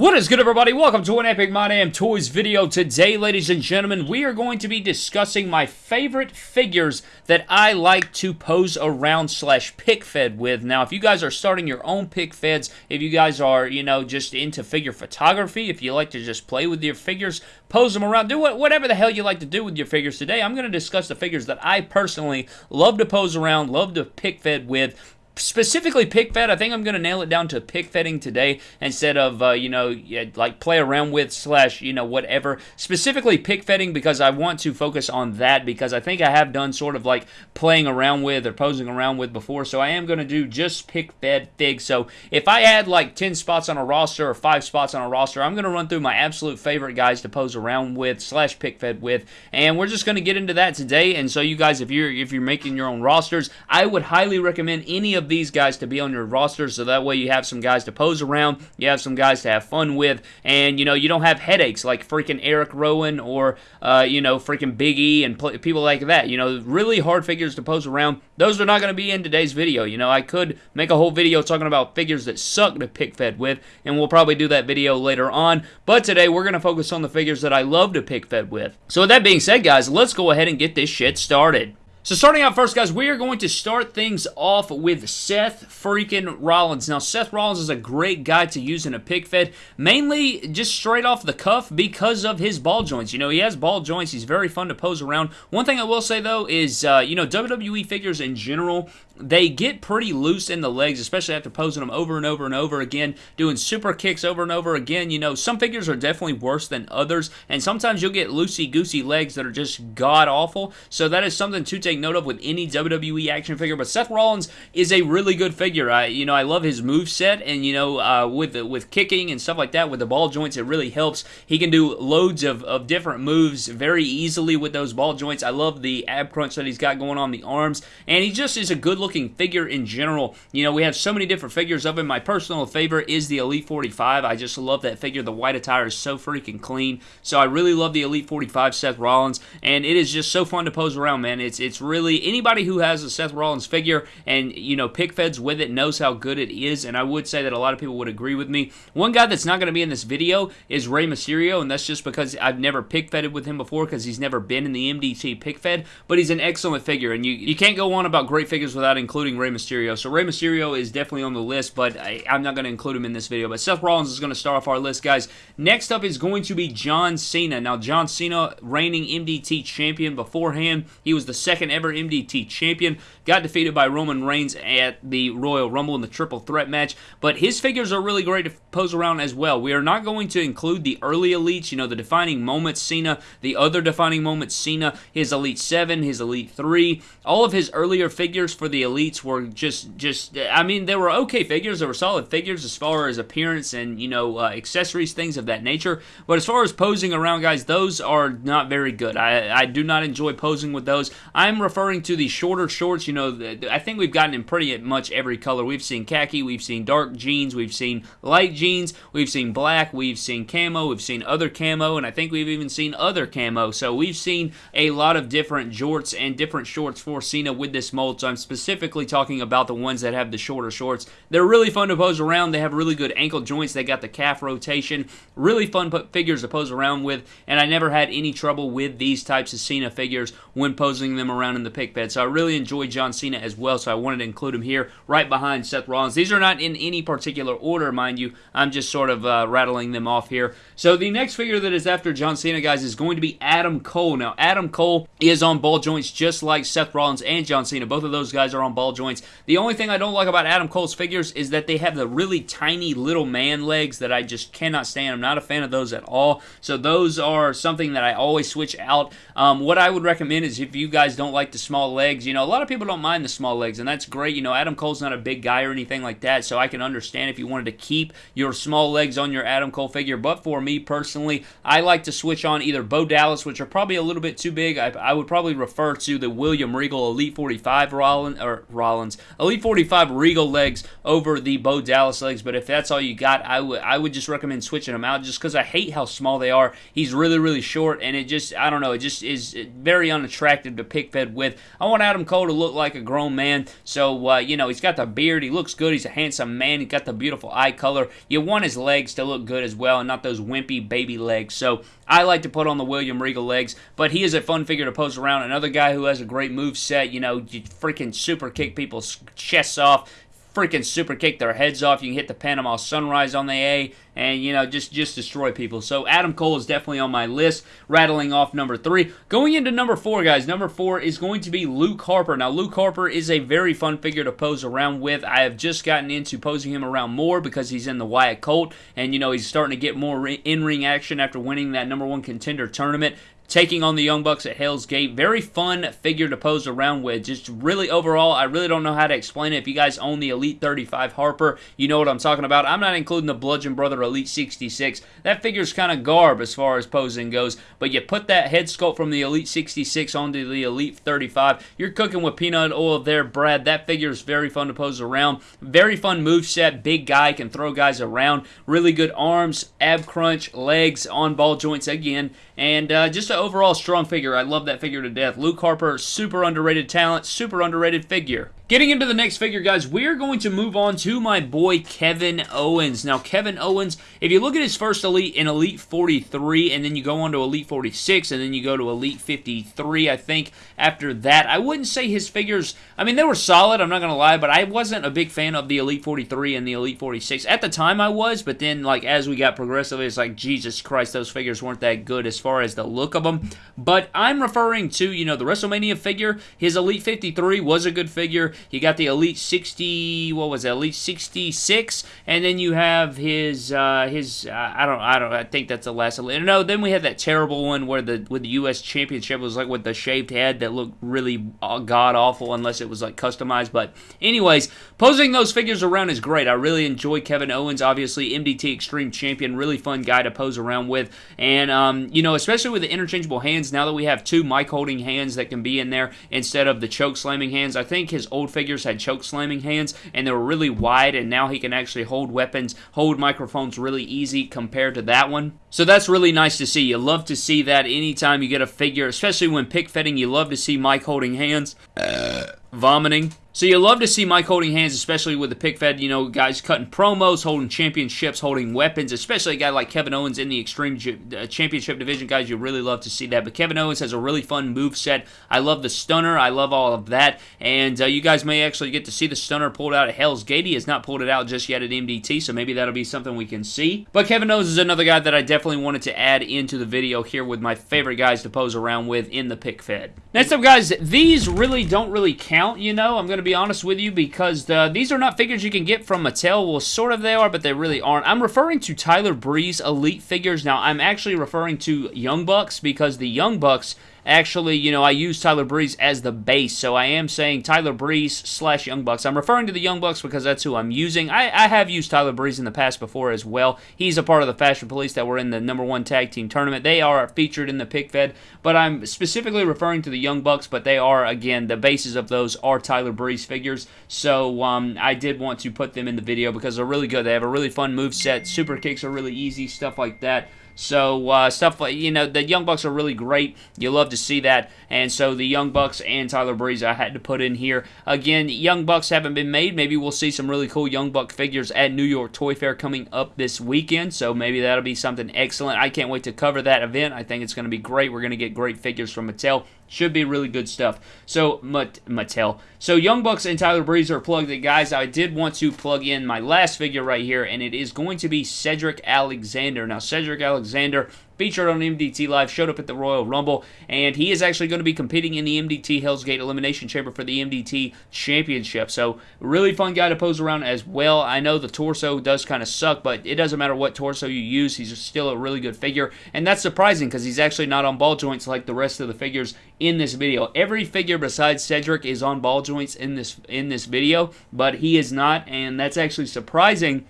What is good everybody? Welcome to an Epic My Damn Toys video. Today, ladies and gentlemen, we are going to be discussing my favorite figures that I like to pose around slash pick fed with. Now, if you guys are starting your own pick feds, if you guys are, you know, just into figure photography, if you like to just play with your figures, pose them around, do whatever the hell you like to do with your figures today, I'm going to discuss the figures that I personally love to pose around, love to pick fed with, specifically pick fed, I think I'm going to nail it down to pick fetting today instead of, uh, you know, like play around with slash, you know, whatever. Specifically pick fetting because I want to focus on that because I think I have done sort of like playing around with or posing around with before. So I am going to do just pick fed figs. So if I had like 10 spots on a roster or 5 spots on a roster, I'm going to run through my absolute favorite guys to pose around with slash pick fed with. And we're just going to get into that today. And so you guys, if you're, if you're making your own rosters, I would highly recommend any of these guys to be on your roster so that way you have some guys to pose around, you have some guys to have fun with, and you know you don't have headaches like freaking Eric Rowan or uh, you know freaking Big E and people like that. You know, really hard figures to pose around. Those are not going to be in today's video. You know, I could make a whole video talking about figures that suck to pick fed with, and we'll probably do that video later on. But today we're going to focus on the figures that I love to pick fed with. So with that being said, guys, let's go ahead and get this shit started. So starting out first, guys, we are going to start things off with Seth freaking Rollins. Now, Seth Rollins is a great guy to use in a pick fed, mainly just straight off the cuff because of his ball joints. You know, he has ball joints. He's very fun to pose around. One thing I will say, though, is, uh, you know, WWE figures in general they get pretty loose in the legs, especially after posing them over and over and over again, doing super kicks over and over again. You know, some figures are definitely worse than others, and sometimes you'll get loosey-goosey legs that are just god-awful, so that is something to take note of with any WWE action figure, but Seth Rollins is a really good figure. I, you know, I love his move set, and, you know, uh, with, with kicking and stuff like that, with the ball joints, it really helps. He can do loads of, of different moves very easily with those ball joints. I love the ab crunch that he's got going on the arms, and he just is a good-looking looking figure in general. You know, we have so many different figures of him. My personal favorite is the Elite 45. I just love that figure. The white attire is so freaking clean. So I really love the Elite 45 Seth Rollins, and it is just so fun to pose around, man. It's it's really anybody who has a Seth Rollins figure and you know pick feds with it knows how good it is, and I would say that a lot of people would agree with me. One guy that's not going to be in this video is Rey Mysterio, and that's just because I've never pick fed with him before because he's never been in the MDT pick fed, but he's an excellent figure, and you you can't go on about great figures without including Rey Mysterio. So Rey Mysterio is definitely on the list, but I, am not going to include him in this video. But Seth Rollins is going to start off our list, guys. Next up is going to be John Cena. Now, John Cena, reigning MDT champion beforehand. He was the second ever MDT champion. Got defeated by Roman Reigns at the Royal Rumble in the triple threat match. But his figures are really great to pose around as well. We are not going to include the early elites, you know, the defining moments Cena, the other defining moments Cena, his Elite 7, his Elite 3. All of his earlier figures for the elites were just, just I mean, they were okay figures. They were solid figures as far as appearance and, you know, uh, accessories, things of that nature. But as far as posing around, guys, those are not very good. I, I do not enjoy posing with those. I'm referring to the shorter shorts, you know, I think we've gotten in pretty much every color. We've seen khaki, we've seen dark jeans, we've seen light jeans, we've seen black, we've seen camo, we've seen other camo, and I think we've even seen other camo. So we've seen a lot of different jorts and different shorts for Cena with this mold. So I'm specifically talking about the ones that have the shorter shorts. They're really fun to pose around. They have really good ankle joints. They got the calf rotation. Really fun figures to pose around with, and I never had any trouble with these types of Cena figures when posing them around in the pick fed. So I really enjoy John Cena as well, so I wanted to include him here right behind Seth Rollins. These are not in any particular order, mind you. I'm just sort of uh, rattling them off here. So the next figure that is after John Cena, guys, is going to be Adam Cole. Now, Adam Cole is on ball joints just like Seth Rollins and John Cena. Both of those guys are on ball joints. The only thing I don't like about Adam Cole's figures is that they have the really tiny little man legs that I just cannot stand. I'm not a fan of those at all. So those are something that I always switch out. Um, what I would recommend is if you guys don't like the small legs, you know, a lot of people don't mind the small legs, and that's great. You know, Adam Cole's not a big guy or anything like that, so I can understand if you wanted to keep your small legs on your Adam Cole figure. But for me personally, I like to switch on either Bo Dallas, which are probably a little bit too big. I, I would probably refer to the William Regal Elite 45 Rollins or Rollins, Elite 45 Regal legs over the Bo Dallas legs. But if that's all you got, I would I would just recommend switching them out just because I hate how small they are. He's really really short, and it just I don't know, it just is very unattractive to pick fed with. I want Adam Cole to look like a grown man, so uh, you know he's got the beard, he looks good, he's a handsome man, He's got the beautiful eye color. You want his legs to look good as well, and not those wimpy baby legs. So I like to put on the William Regal legs, but he is a fun figure to pose around. Another guy who has a great move set, you know, you freaking super kick people's chests off, freaking super kick their heads off. You can hit the Panama Sunrise on the A and, you know, just, just destroy people. So Adam Cole is definitely on my list, rattling off number three. Going into number four, guys, number four is going to be Luke Harper. Now, Luke Harper is a very fun figure to pose around with. I have just gotten into posing him around more because he's in the Wyatt Cult, and, you know, he's starting to get more in-ring action after winning that number one contender tournament taking on the Young Bucks at Hell's Gate. Very fun figure to pose around with. Just really overall, I really don't know how to explain it. If you guys own the Elite 35 Harper, you know what I'm talking about. I'm not including the Bludgeon Brother Elite 66. That figure's kind of garb as far as posing goes, but you put that head sculpt from the Elite 66 onto the Elite 35, you're cooking with peanut oil there, Brad. That figure is very fun to pose around. Very fun move set. Big guy, can throw guys around. Really good arms, ab crunch, legs, on ball joints again, and uh, just an overall strong figure. I love that figure to death. Luke Harper, super underrated talent, super underrated figure. Getting into the next figure, guys, we're going to move on to my boy Kevin Owens. Now, Kevin Owens, if you look at his first Elite in Elite 43, and then you go on to Elite 46, and then you go to Elite 53, I think, after that, I wouldn't say his figures, I mean, they were solid, I'm not going to lie, but I wasn't a big fan of the Elite 43 and the Elite 46. At the time, I was, but then, like, as we got progressively, it's like, Jesus Christ, those figures weren't that good as far as the look of them. But I'm referring to, you know, the WrestleMania figure. His Elite 53 was a good figure. You got the Elite 60, what was it, Elite 66, and then you have his uh, his uh, I don't I don't I think that's the last Elite. No, then we had that terrible one where the with the U.S. Championship was like with the shaved head that looked really uh, god awful unless it was like customized. But anyways, posing those figures around is great. I really enjoy Kevin Owens, obviously MDT Extreme Champion, really fun guy to pose around with, and um, you know especially with the interchangeable hands. Now that we have two mic holding hands that can be in there instead of the choke slamming hands, I think his old figures had choke slamming hands and they were really wide and now he can actually hold weapons, hold microphones really easy compared to that one. So that's really nice to see. You love to see that anytime you get a figure, especially when pick fetting, you love to see mic holding hands. Uh, vomiting. So you love to see mic holding hands, especially with the pick fed, you know, guys cutting promos, holding championships, holding weapons, especially a guy like Kevin Owens in the Extreme uh, Championship division, guys, you really love to see that. But Kevin Owens has a really fun move set. I love the stunner. I love all of that. And uh, you guys may actually get to see the stunner pulled out at Hell's Gate. He has not pulled it out just yet at MDT, so maybe that'll be something we can see. But Kevin Owens is another guy that I definitely wanted to add into the video here with my favorite guys to pose around with in the pick fed. Next up, guys, these really don't really count, you know. I'm going to be honest with you because uh, these are not figures you can get from Mattel. Well, sort of they are, but they really aren't. I'm referring to Tyler Breeze Elite figures. Now, I'm actually referring to Young Bucks because the Young Bucks Actually, you know, I use Tyler Breeze as the base, so I am saying Tyler Breeze slash Young Bucks. I'm referring to the Young Bucks because that's who I'm using. I, I have used Tyler Breeze in the past before as well. He's a part of the Fashion Police that were in the number one tag team tournament. They are featured in the pick fed, but I'm specifically referring to the Young Bucks, but they are, again, the bases of those are Tyler Breeze figures. So um, I did want to put them in the video because they're really good. They have a really fun move set. Super kicks are really easy, stuff like that. So uh, stuff like you know the Young Bucks are really great. You love to see that, and so the Young Bucks and Tyler Breeze I had to put in here. Again, Young Bucks haven't been made. Maybe we'll see some really cool Young Buck figures at New York Toy Fair coming up this weekend. So maybe that'll be something excellent. I can't wait to cover that event. I think it's going to be great. We're going to get great figures from Mattel. Should be really good stuff. So, Mattel. So, Young Bucks and Tyler Breeze are plugged in. Guys, I did want to plug in my last figure right here, and it is going to be Cedric Alexander. Now, Cedric Alexander featured on MDT Live, showed up at the Royal Rumble, and he is actually going to be competing in the MDT Hell's Gate Elimination Chamber for the MDT Championship. So, really fun guy to pose around as well. I know the torso does kind of suck, but it doesn't matter what torso you use, he's still a really good figure, and that's surprising because he's actually not on ball joints like the rest of the figures in this video. Every figure besides Cedric is on ball joints in this in this video, but he is not, and that's actually surprising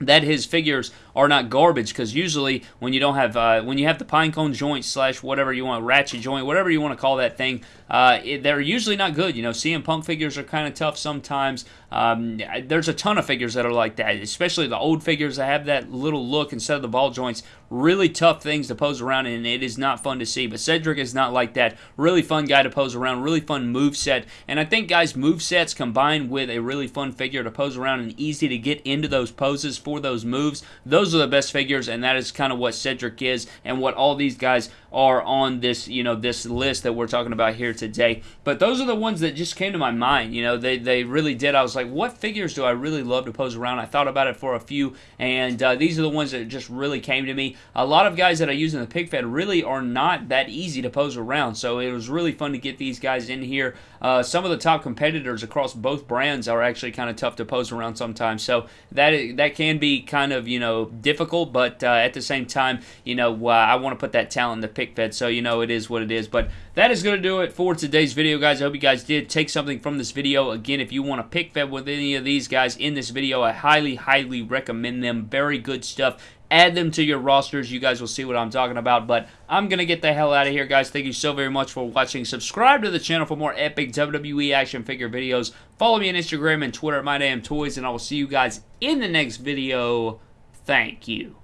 that his figures are not garbage because usually when you don't have uh, when you have the pine cone joint slash whatever you want ratchet joint whatever you want to call that thing uh, it, they're usually not good. You know CM Punk figures are kind of tough sometimes. Um, there's a ton of figures that are like that especially the old figures that have that little look instead of the ball joints. Really tough things to pose around and it is not fun to see. But Cedric is not like that. Really fun guy to pose around really fun move set and I think guys move sets combined with a really fun figure to pose around and easy to get into those poses for those moves those are the best figures and that is kind of what Cedric is and what all these guys are on this, you know, this list that we're talking about here today. But those are the ones that just came to my mind. You know, they, they really did. I was like, what figures do I really love to pose around? I thought about it for a few, and uh, these are the ones that just really came to me. A lot of guys that I use in the pick fed really are not that easy to pose around, so it was really fun to get these guys in here. Uh, some of the top competitors across both brands are actually kind of tough to pose around sometimes, so that that can be kind of you know difficult, but uh, at the same time, you know, uh, I want to put that talent in the pick fed, so you know it is what it is. But that is going to do it for today's video, guys. I hope you guys did take something from this video. Again, if you want to pick fed with any of these guys in this video, I highly, highly recommend them. Very good stuff add them to your rosters. You guys will see what I'm talking about. But I'm going to get the hell out of here, guys. Thank you so very much for watching. Subscribe to the channel for more epic WWE action figure videos. Follow me on Instagram and Twitter at MyDamnToys, and I will see you guys in the next video. Thank you.